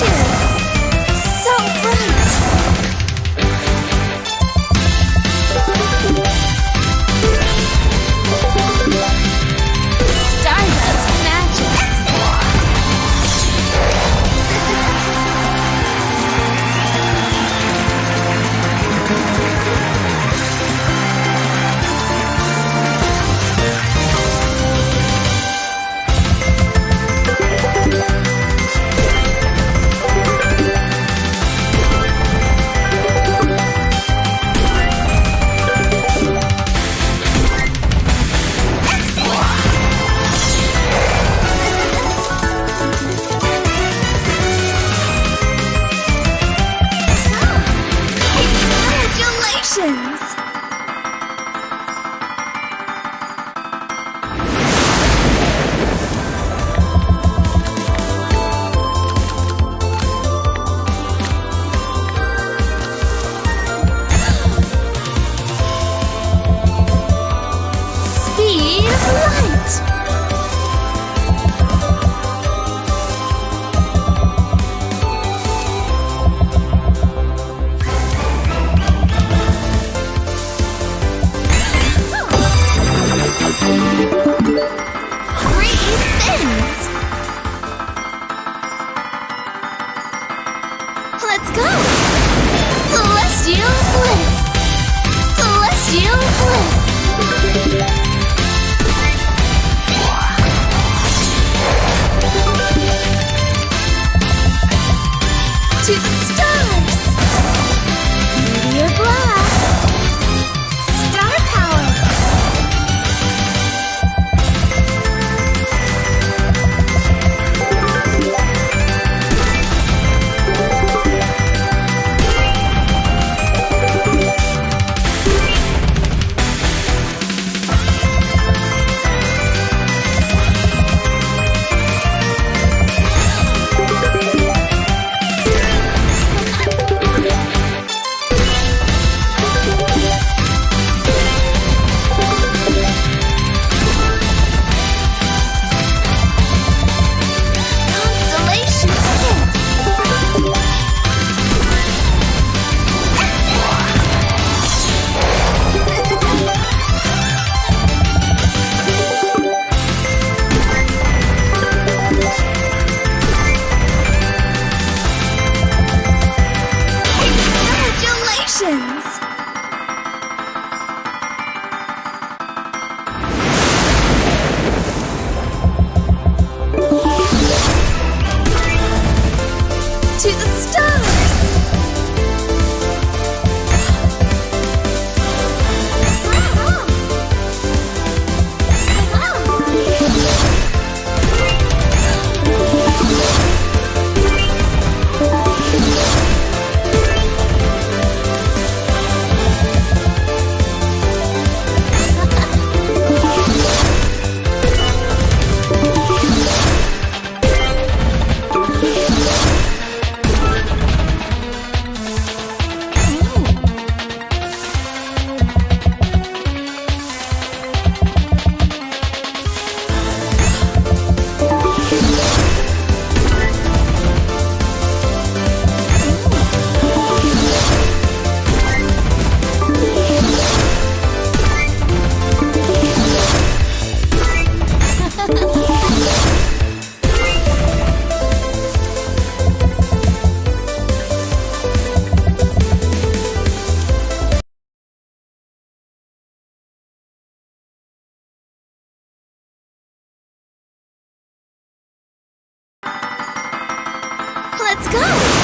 too. wins! Let's go! Celestial Bliss! Celestial Bliss! to the stars! Let's go!